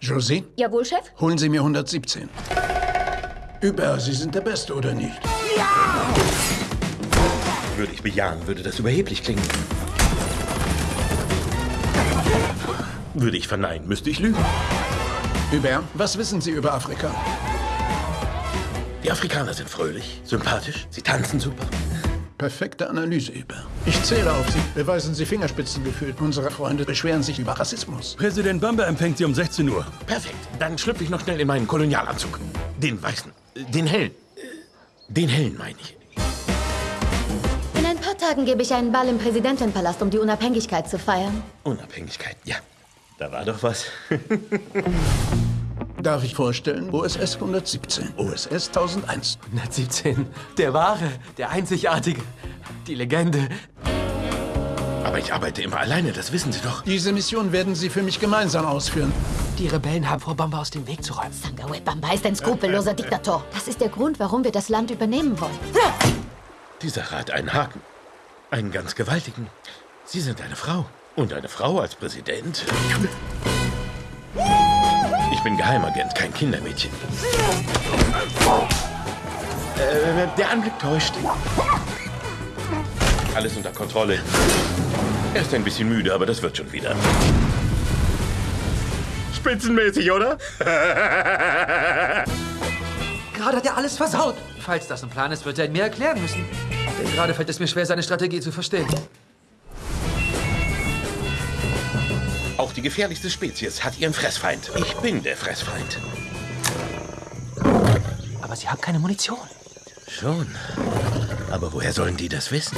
Josie, Jawohl, Chef? holen Sie mir 117. Über, Sie sind der Beste, oder nicht? Würde ich bejahen, würde das überheblich klingen. Würde ich verneinen, müsste ich lügen. Über, was wissen Sie über Afrika? Die Afrikaner sind fröhlich, sympathisch, sie tanzen super. Perfekte Analyse, Über. Ich zähle auf Sie. Beweisen Sie Fingerspitzengefühl. Unsere Freunde beschweren sich über Rassismus. Präsident Bamba empfängt Sie um 16 Uhr. Perfekt. Dann schlüpfe ich noch schnell in meinen Kolonialanzug. Den weißen. Den hellen. Den hellen, meine ich. In ein paar Tagen gebe ich einen Ball im Präsidentenpalast, um die Unabhängigkeit zu feiern. Unabhängigkeit, ja. Da war doch was. Darf ich vorstellen? OSS 117, OSS 1001. 117. Der wahre, der einzigartige, die Legende. Aber ich arbeite immer alleine, das wissen Sie doch. Diese Mission werden Sie für mich gemeinsam ausführen. Die Rebellen haben vor, Bamba aus dem Weg zu räumen. Sangawe Bamba ist ein skrupelloser Diktator. Das ist der Grund, warum wir das Land übernehmen wollen. Die Sache hat einen Haken. Einen ganz gewaltigen. Sie sind eine Frau. Und eine Frau als Präsident. Ich bin Geheimagent, kein Kindermädchen. Äh, der Anblick täuscht. Alles unter Kontrolle. Er ist ein bisschen müde, aber das wird schon wieder. Spitzenmäßig, oder? Gerade hat er alles versaut. Falls das ein Plan ist, wird er ihn mir erklären müssen. Denn gerade fällt es mir schwer, seine Strategie zu verstehen. Auch die gefährlichste Spezies hat ihren Fressfeind. Ich bin der Fressfeind. Aber sie haben keine Munition. Schon. Aber woher sollen die das wissen?